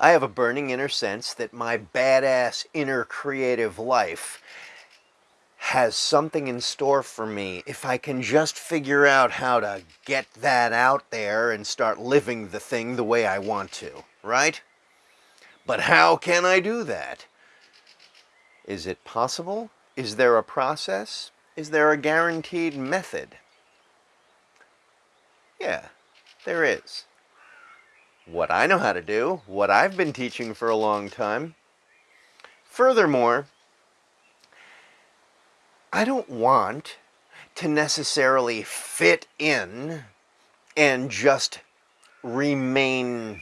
I have a burning inner sense that my badass inner creative life has something in store for me if I can just figure out how to get that out there and start living the thing the way I want to, right? But how can I do that? Is it possible? Is there a process? Is there a guaranteed method? Yeah, there is. What I know how to do, what I've been teaching for a long time. Furthermore, I don't want to necessarily fit in and just remain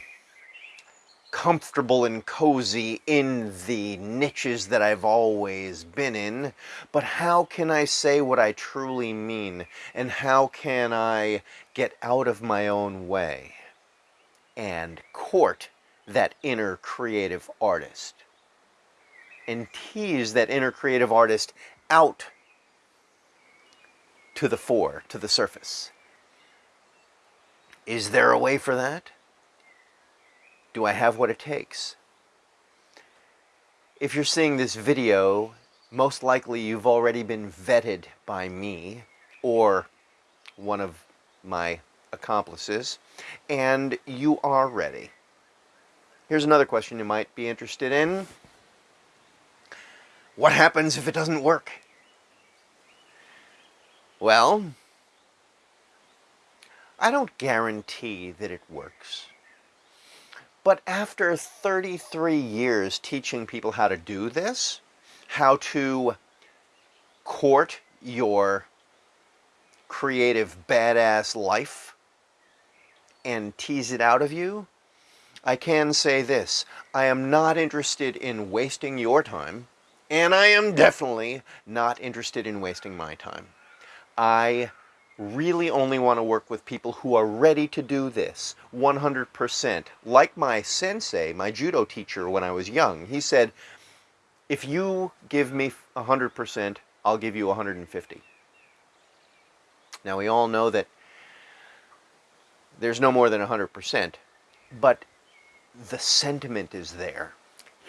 comfortable and cozy in the niches that I've always been in, but how can I say what I truly mean? And how can I get out of my own way and court that inner creative artist? And tease that inner creative artist out to the fore, to the surface. Is there a way for that? Do I have what it takes? If you're seeing this video, most likely you've already been vetted by me or one of my accomplices, and you are ready. Here's another question you might be interested in. What happens if it doesn't work? Well, I don't guarantee that it works. But after 33 years teaching people how to do this, how to court your creative badass life and tease it out of you, I can say this. I am not interested in wasting your time, and I am definitely not interested in wasting my time. I really only want to work with people who are ready to do this 100%. Like my sensei, my judo teacher when I was young, he said, if you give me 100%, I'll give you 150. Now we all know that there's no more than 100%, but the sentiment is there.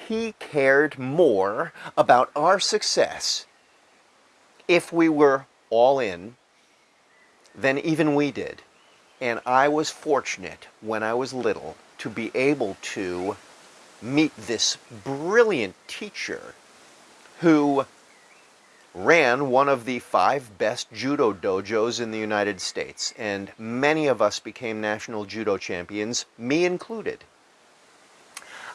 He cared more about our success if we were all in than even we did. And I was fortunate when I was little to be able to meet this brilliant teacher who ran one of the five best judo dojos in the United States. And many of us became national judo champions, me included.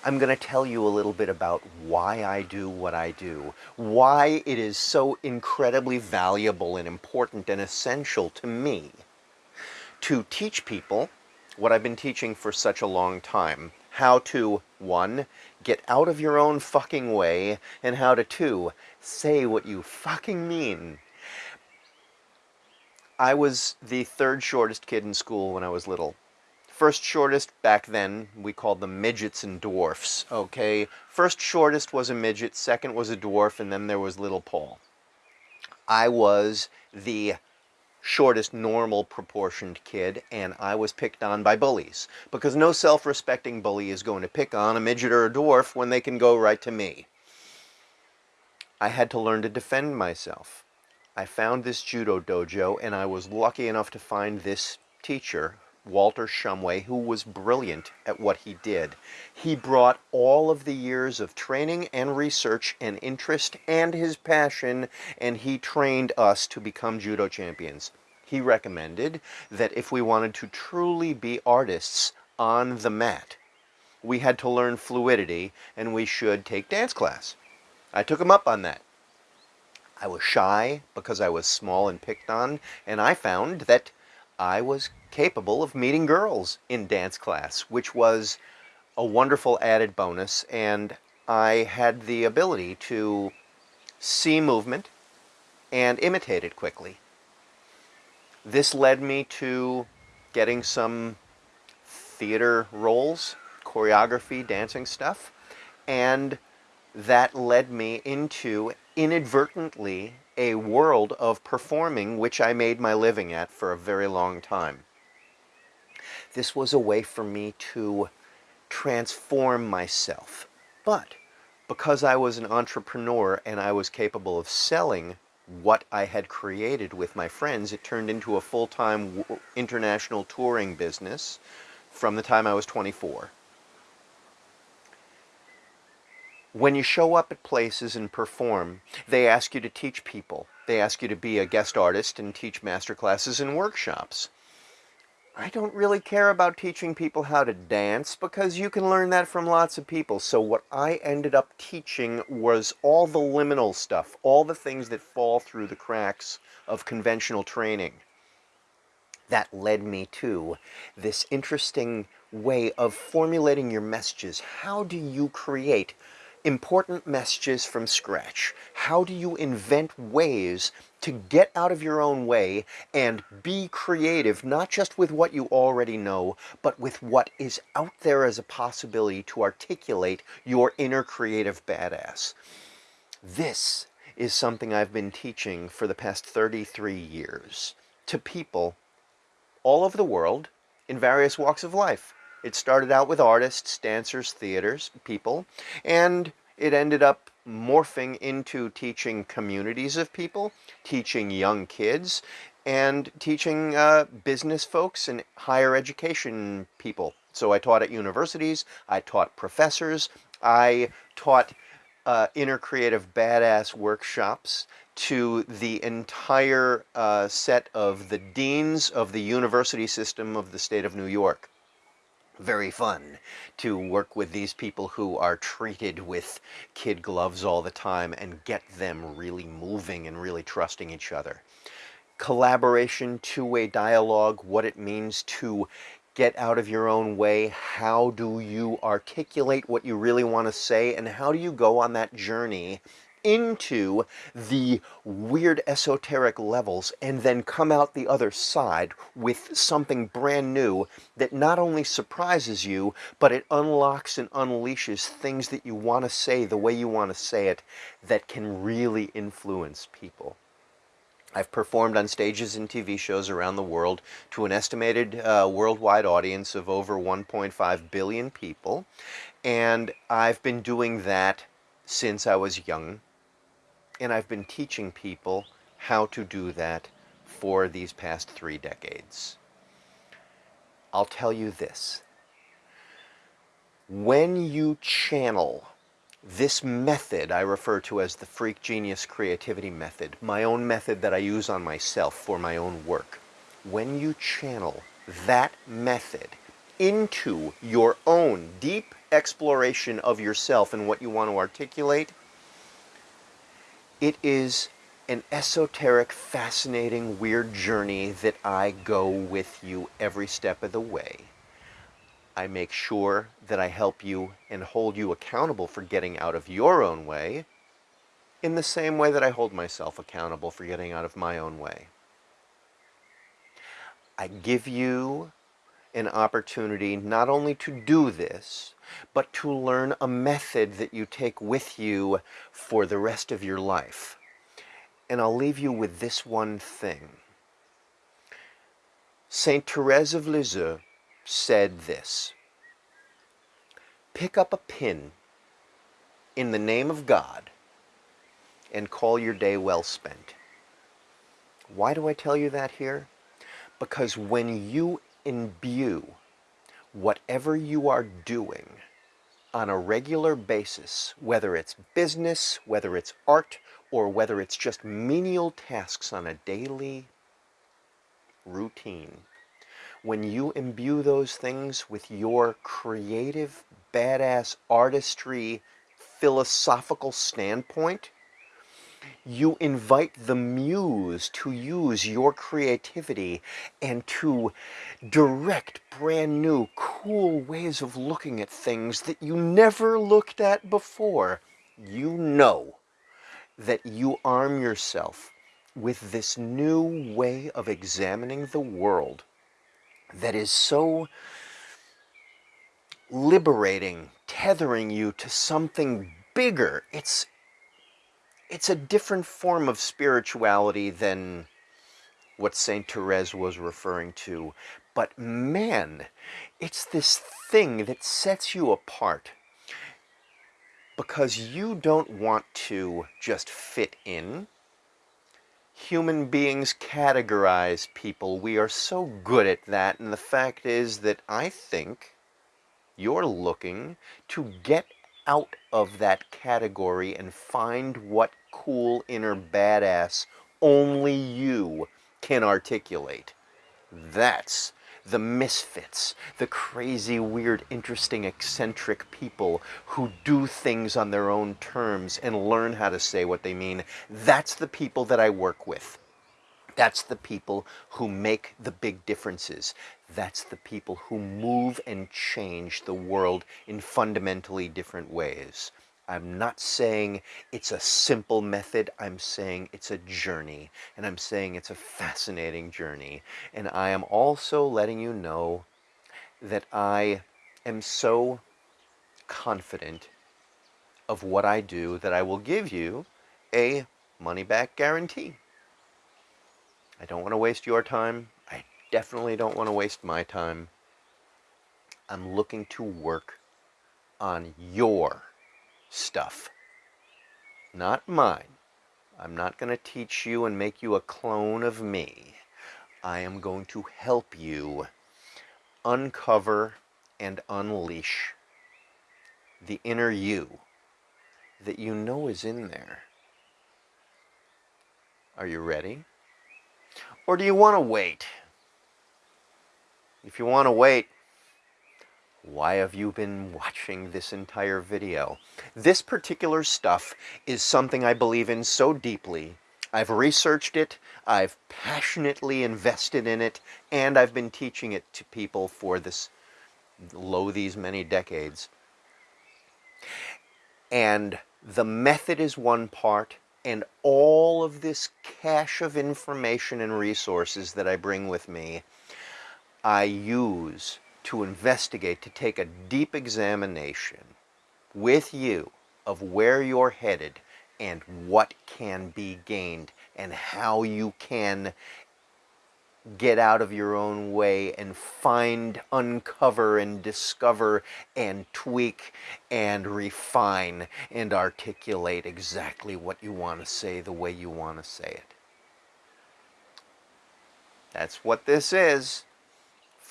I'm going to tell you a little bit about why I do what I do, why it is so incredibly valuable and important and essential to me to teach people what I've been teaching for such a long time. How to, one, get out of your own fucking way, and how to, two, say what you fucking mean. I was the third shortest kid in school when I was little. First shortest back then, we called them midgets and dwarfs, okay? First shortest was a midget, second was a dwarf, and then there was little Paul. I was the shortest normal proportioned kid, and I was picked on by bullies. Because no self-respecting bully is going to pick on a midget or a dwarf when they can go right to me. I had to learn to defend myself. I found this judo dojo, and I was lucky enough to find this teacher Walter Shumway, who was brilliant at what he did. He brought all of the years of training and research and interest and his passion, and he trained us to become judo champions. He recommended that if we wanted to truly be artists on the mat, we had to learn fluidity and we should take dance class. I took him up on that. I was shy because I was small and picked on, and I found that I was capable of meeting girls in dance class, which was a wonderful added bonus. And I had the ability to see movement and imitate it quickly. This led me to getting some theater roles, choreography, dancing stuff, and that led me into inadvertently a world of performing which I made my living at for a very long time. This was a way for me to transform myself. But because I was an entrepreneur and I was capable of selling what I had created with my friends, it turned into a full-time international touring business from the time I was 24. When you show up at places and perform, they ask you to teach people. They ask you to be a guest artist and teach master classes and workshops. I don't really care about teaching people how to dance because you can learn that from lots of people. So what I ended up teaching was all the liminal stuff, all the things that fall through the cracks of conventional training. That led me to this interesting way of formulating your messages. How do you create important messages from scratch? How do you invent ways to get out of your own way and be creative, not just with what you already know, but with what is out there as a possibility to articulate your inner creative badass? This is something I've been teaching for the past 33 years to people all over the world in various walks of life. It started out with artists, dancers, theaters, people, and it ended up morphing into teaching communities of people, teaching young kids, and teaching uh, business folks and higher education people. So I taught at universities, I taught professors, I taught uh, inner creative badass workshops to the entire uh, set of the deans of the university system of the state of New York. Very fun to work with these people who are treated with kid gloves all the time and get them really moving and really trusting each other. Collaboration, two-way dialogue, what it means to get out of your own way, how do you articulate what you really want to say, and how do you go on that journey into the weird esoteric levels and then come out the other side with something brand new that not only surprises you, but it unlocks and unleashes things that you want to say the way you want to say it that can really influence people. I've performed on stages and TV shows around the world to an estimated uh, worldwide audience of over 1.5 billion people. And I've been doing that since I was young and I've been teaching people how to do that for these past three decades. I'll tell you this. When you channel this method I refer to as the Freak Genius Creativity Method, my own method that I use on myself for my own work, when you channel that method into your own deep exploration of yourself and what you want to articulate, it is an esoteric, fascinating, weird journey that I go with you every step of the way. I make sure that I help you and hold you accountable for getting out of your own way in the same way that I hold myself accountable for getting out of my own way. I give you an opportunity not only to do this, but to learn a method that you take with you for the rest of your life. And I'll leave you with this one thing. Saint Therese of Lisieux said this, pick up a pin in the name of God and call your day well spent. Why do I tell you that here? Because when you imbue whatever you are doing on a regular basis, whether it's business, whether it's art, or whether it's just menial tasks on a daily routine, when you imbue those things with your creative, badass artistry, philosophical standpoint, you invite the muse to use your creativity and to direct brand new, cool ways of looking at things that you never looked at before. You know that you arm yourself with this new way of examining the world that is so liberating, tethering you to something bigger. It's it's a different form of spirituality than what St. Therese was referring to. But man, it's this thing that sets you apart because you don't want to just fit in. Human beings categorize people. We are so good at that. And the fact is that I think you're looking to get out of that category and find what cool inner badass only you can articulate. That's the misfits, the crazy, weird, interesting, eccentric people who do things on their own terms and learn how to say what they mean. That's the people that I work with. That's the people who make the big differences. That's the people who move and change the world in fundamentally different ways. I'm not saying it's a simple method. I'm saying it's a journey. And I'm saying it's a fascinating journey. And I am also letting you know that I am so confident of what I do that I will give you a money back guarantee. I don't want to waste your time. I definitely don't want to waste my time. I'm looking to work on your stuff, not mine. I'm not going to teach you and make you a clone of me. I am going to help you uncover and unleash the inner you that you know is in there. Are you ready? Or do you want to wait? If you want to wait, why have you been watching this entire video? This particular stuff is something I believe in so deeply. I've researched it, I've passionately invested in it, and I've been teaching it to people for this, lo, these many decades. And the method is one part, and all of this cache of information and resources that I bring with me, I use to investigate, to take a deep examination with you of where you're headed and what can be gained and how you can get out of your own way and find, uncover, and discover, and tweak, and refine, and articulate exactly what you want to say the way you want to say it. That's what this is.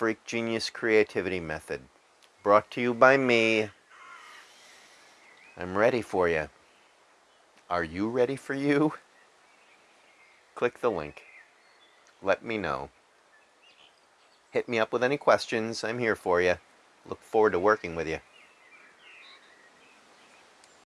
Freak Genius Creativity Method. Brought to you by me. I'm ready for you. Are you ready for you? Click the link. Let me know. Hit me up with any questions. I'm here for you. Look forward to working with you.